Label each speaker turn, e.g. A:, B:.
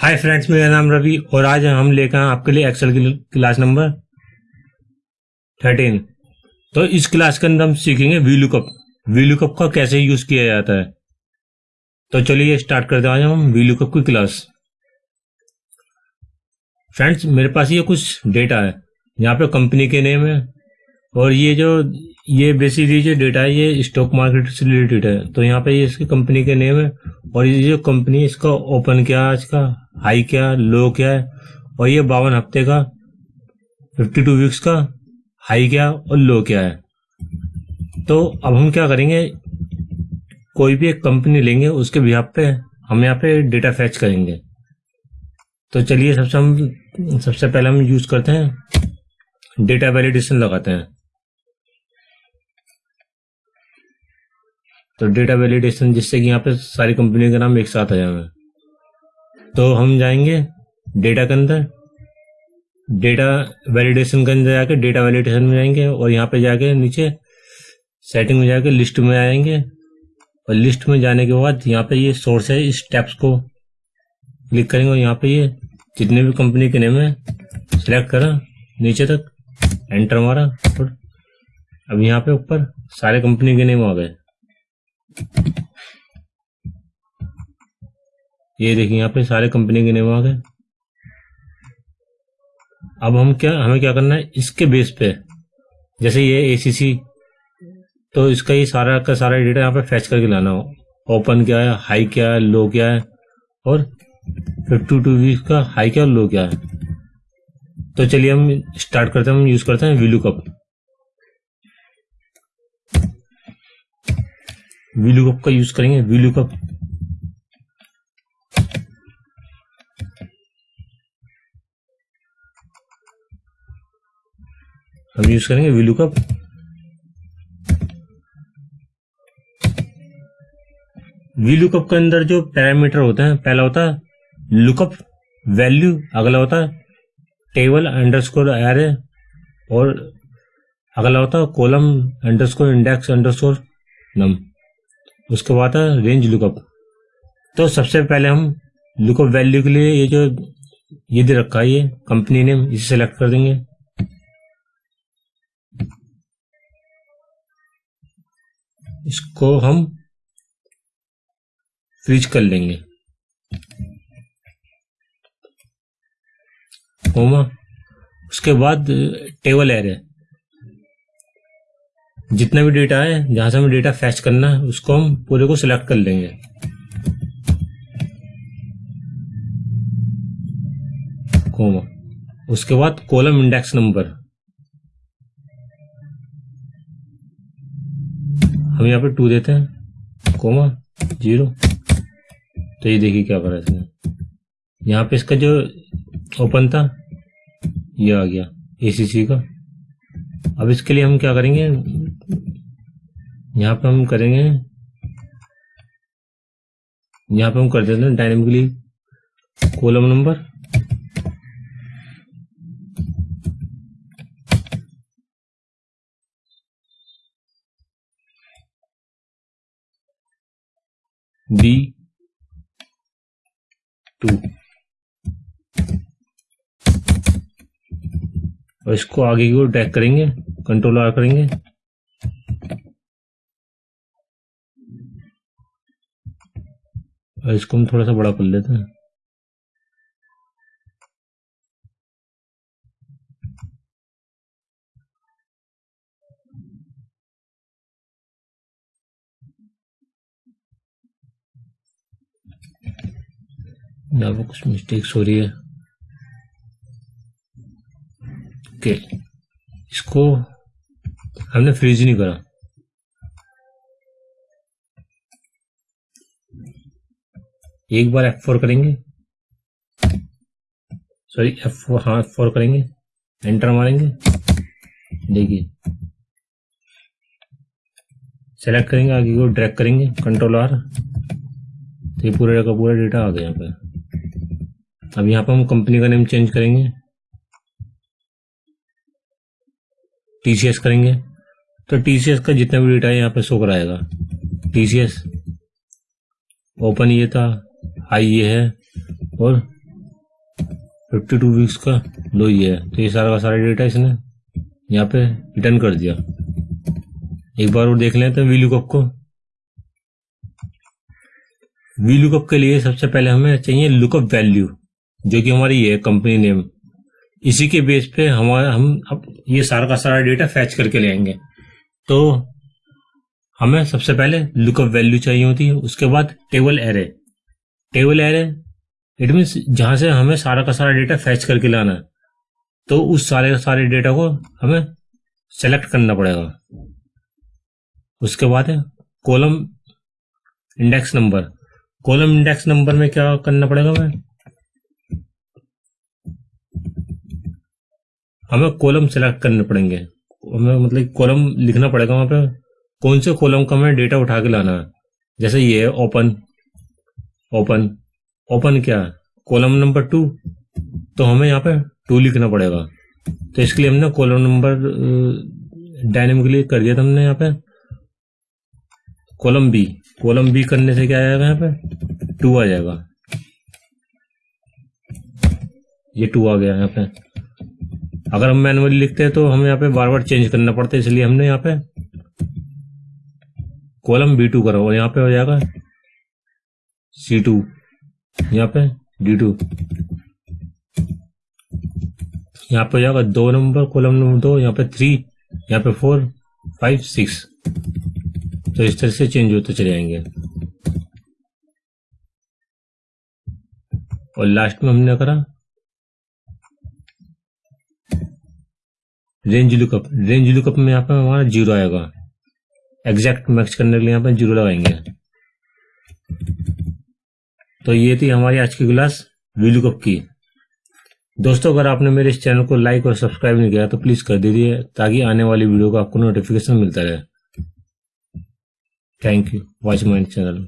A: Hi friends मेरा नाम रवि और आज हम लेकर आपके लिए एक्सेल की क्लास नंबर थर्टीन तो इस क्लास के अंदर हम सीखेंगे वी लुकअप वी लुकअप का कैसे यूज़ किया जाता है? तो चलिए स्टार्ट करते हैं आज हम वी लुकअप की क्लास फ्रेंड्स मेरे पास ये कुछ डेटा है। यहाँ पे कंपनी के नेम है और ये जो, ये बेसिकली जो डेटा है, ये स्टॉक मार्केट से रिलेटेड है। तो यहाँ पे ये इसकी कंपनी के नेम है और ये जो कंपनी इसका ओपन क्या है इसका हाई क्या, लो क्या है? और ये बावन हफ़्ते का फिफ्टी टू वीक्स का, हाई क्या और लो क्या है? तो अब हम क्या करेंगे? कोई भी एक कंपनी लेंगे, उसके बिहार पे हम यहाँ पे डेटा फैच करेंगे। तो चलिए सबसे हम, सबसे पहले हम यूज़ करते हैं डेटा वैलिडेशन लगाते हैं। तो डेटा वैलिडेशन जिससे कि यहाँ पे सारी कंपनी के नाम एक साथ आ जाए। तो हम जाएँगे डेटा के अंदर। डेटा वैलिडेशन के अंदर जाके डेटा वैलिडेशन में जाएँगे और यहाँ पे जाके नीचे सेटिंग में जाके लिस्ट में आएँगे। और लिस्ट में जाने के बाद यहाँ पे ये सोर्स है, इस टैप्स को क्लिक करेंगे और यहाँ पे ये जितने भी कंपनी के नेम है सिलेक्ट करा, नीचे तक एंटर मारा और अब यहाँ पे ऊपर सारे कंपनी के नेम आ गए। ये देखिए, यहाँ पे सारे कंपनी के नेम आ गए अब हम क्या, हमें क्या करना है? इसके बेस पे, जैसे ये एसीसी तो इसका ये सारा का सारा डेटा यहाँ पे फैच करके लाना हो। ओपन क्या है? हाई क्या है? लो क्या है? और फिफ्टी टू वीक का हाई क्या और लो क्या है? तो चलिए हम स्टार्ट करते हैं, हम यूज़ करते हैं विलू कप विलुकअप का यूज़ करेंगे। विलुकअप हम यूज़ करेंगे विलुकअप विलुकअप के। अंदर जो पैरामीटर होते हैं, पहला होता है लुकअप वैल्यू अगला होता है टेबल अंडरस्कोर एरे और अगला होता है column underscore index underscore num उसके बाद है रेंज लुकअप तो सबसे पहले हम लुकअप वैल्यू के लिए ये जो, ये दे रखा है, ये कंपनी नेम इसे सेलेक्ट कर देंगे। इसको हम फ्रीज कर लेंगे। होमा उसके बाद टेबल एरे जितना भी डेटा है, जहाँ से हमें डेटा फैच करना है, उसको हम पूरे को सिलेक्ट कर लेंगे। कोमा उसके बाद कॉलम इंडेक्स नंबर हम यहाँ पे टू देते हैं कोमा ज़ीरो तो ये देखिए क्या करा इसने। यहाँ पे इसका जो ओपन था, ये आ गया एसीसी का। अब इसके लिए हम क्या करेंगे, यहाँ पे हम करेंगे, यहाँ पे हम कर देते हैं dynamically column number B two और इसको आगे की ओर ट्रैक करेंगे कंट्रोल आर करेंगे। और इसको हम थोड़ा सा बड़ा कर लेते हैं। यहाँ पर कुछ मिस्टेक्स हो रही है। ओके इसको हमने फ्रीज नहीं करा। एक बार F4 करेंगे। सॉरी F4 हाँ F4 करेंगे। एंटर मारेंगे। देखिए। सेलेक्ट करेंगे, आगे को ड्रैग करेंगे। कंट्रोल आर तो ये पूरे का पूरा डेटा आ गया यहाँ पे। अब यहाँ पर हम कंपनी का नेम चेंज करेंगे। टीसीएस करेंगे। तो टीसीएस का जितना भी डेटा है यहाँ पे शो कराएगा। टीसीएस ओपन ये था हाई ये है, और फिफ्टी टू वीक्स का लो ये है। तो ये सारा का सारा डेटा इसने यहाँ पे रिटर्न कर दिया। एक बार और देख लेते हैं वी लुकअप को। वी लुकअप के लिए सबसे पहले हमें चाहिए लुकअप वैल्यू जो कि हमारी ये कंपनी नेम इसी के बेस पे हमारा हम अब ये सारा का सारा डेटा फैच करके ले आएँगे। तो हमें सबसे पहले लुकअप वैल्यू चाहिए होती है, उसके बाद table array table array it means जहाँ से हमें सारा का सारा डेटा फैच करके लाना है तो उस सारे का सारे डेटा को हमें सेलेक्ट करना पड़ेगा। उसके बाद है column index number column index number में क्या करना पड़ेगा हमें? हमें कॉलम सेलेक्ट करने पड़ेंगे। हमें मतलब कॉलम लिखना पड़ेगा वहाँ पे। कौन से कॉलम का हमें डेटा उठा के लाना है? जैसे ये है ओपन ओपन ओपन क्या कॉलम नंबर टू तो हमें यहाँ पे टू लिखना पड़ेगा। तो इसके लिए हमने कॉलम नंबर डायनेमिकली कर दिया था हमने यहाँ पे। कॉलम बी कॉलम बी करने से क्या आएगा यहाँ पे? टू आ जाएगा। ये टू आ गया यहाँ पे। अगर हम मैनुअली लिखते हैं तो हमें यहाँ पे बार बार चेंज करना पड़ता है, इसलिए हमने यहाँ पे कॉलम बी टू करा और यहाँ पे हो जाएगा सी टू यहाँ पे डी टू यहाँ पे हो जाएगा दो नंबर कॉलम नंबर दो, यहाँ पे थ्री यहाँ पे फोर फाइव सिक्स तो इस तरह से चेंज होते चले जाएँगे। और लास्ट में हमने करा रेंज लुकअप रेंज लुकअप में यहाँ पे हमारा ज़ीरो आएगा। एग्जैक्ट मैक्स करने के लिए यहाँ पे ज़ीरो लगाएँगे। तो ये थी हमारी आज की क्लास वी लुकअप की। दोस्तों, अगर आपने मेरे इस चैनल को लाइक और सब्सक्राइब नहीं किया तो प्लीज़ कर दीजिए, ताकि आने वाली वीडियो का आपको नोटिफिकेशन मिलता रहे। Thank you watch mind channel